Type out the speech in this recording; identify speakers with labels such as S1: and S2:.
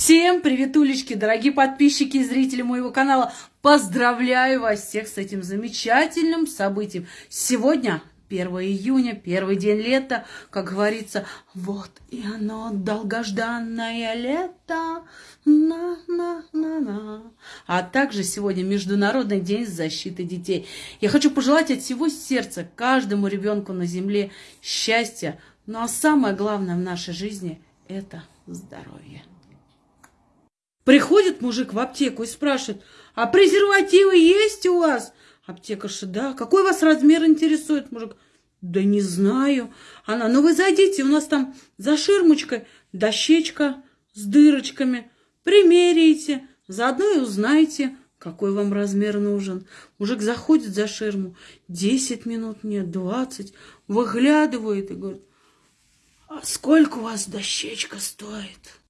S1: Всем привет, улички, дорогие подписчики и зрители моего канала. Поздравляю вас всех с этим замечательным событием. Сегодня 1 июня, первый день лета, как говорится, вот и оно, долгожданное лето, на-на-на-на. А также сегодня Международный день защиты детей. Я хочу пожелать от всего сердца каждому ребенку на земле счастья, ну а самое главное в нашей жизни – это здоровье. Приходит мужик в аптеку и спрашивает, а презервативы есть у вас? Аптекарша, да. Какой вас размер интересует, мужик? Да не знаю. Она, ну вы зайдите, у нас там за ширмочкой дощечка с дырочками. Примерите, заодно и узнаете, какой вам размер нужен. Мужик заходит за ширму, 10 минут, нет, 20, выглядывает и говорит, а сколько у вас дощечка стоит?